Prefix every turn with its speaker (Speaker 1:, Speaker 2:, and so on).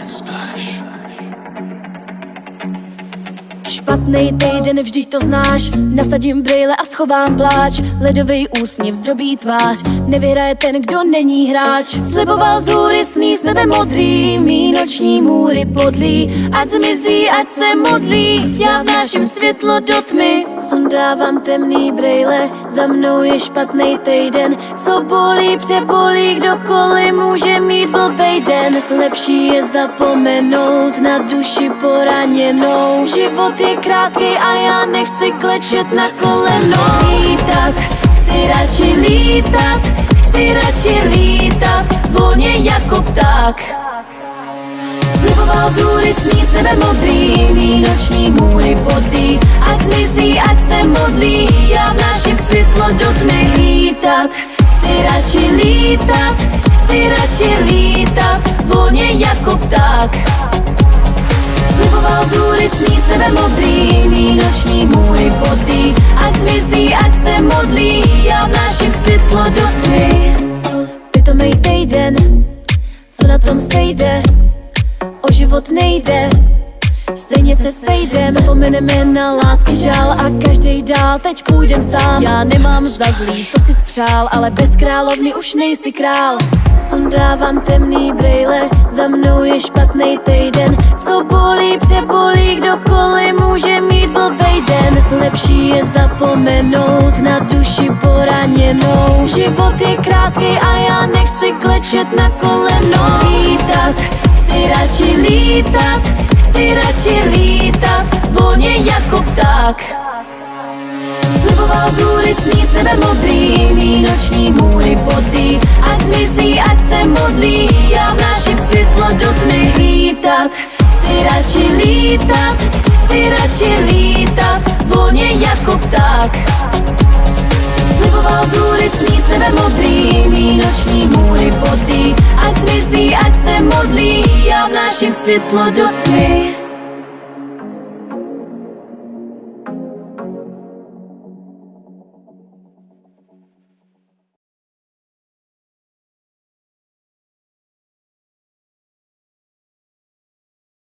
Speaker 1: and splash. Špatný týden, vždyť to znáš. Nasadím brýle a schovám pláč. Ledový úsměv zdrobí tvář. Nevyhraje ten, kdo není hráč. Sliboval z sní s nebe modrý. Mí noční můry podlí. Ať zmizí, ať se modlí. Já vnáším světlo do tmy. Sondávám temný brýle. Za mnou je špatný týden. Co bolí, přebolí Kdokoliv může mít blbej den. Lepší je zapomenout Na duši poraněnou. Život je krátký a já nechci klečet na koleno. Lítat, chci radši lítat, chci radši lítat Volně jako pták. Sliboval z hůry sní s nebe modrý Mí noční můry podlí Ať zmizí, ať se modlí Já vnáším světlo do tmy lítat. Chci radši lítat, chci radši lítat Volně jako pták. Sliboval z hůry sní s nebe modrý Mí noční můry podlí Ať zmizí, ať se modlí Já vnáším světlo do tmy. Pitomej týden, co na tom sejde? O život nejde Stejně se sejdem. Zapomeneme na lásky žál A každý dál teď půjdem sám. Já nemám za zlý, co si spřál Ale bez královny už nejsi král. Sundávám temný brejle Za mnou je špatný týden. Co bolí, přebolí může mít blbej den. Lepší je zapomenout Na duši poraněnou. Život je krátký a já nechci klečet na koleno. Lítat, chci radši lítat Chci radši lítat Volně jako pták. Sliboval z hůry sní s nebe modrý Mí noční můry podlí Ať zmizí, ať se modlí Já vnáším světlo do tmy. Lítat Chci radši lítat radši lítat Volně jako pták. Sliboval z hůry sní s nebe modrý Mí noční můry podlí Ať zmizí, ať se modlí Já vnáším světlo do tmy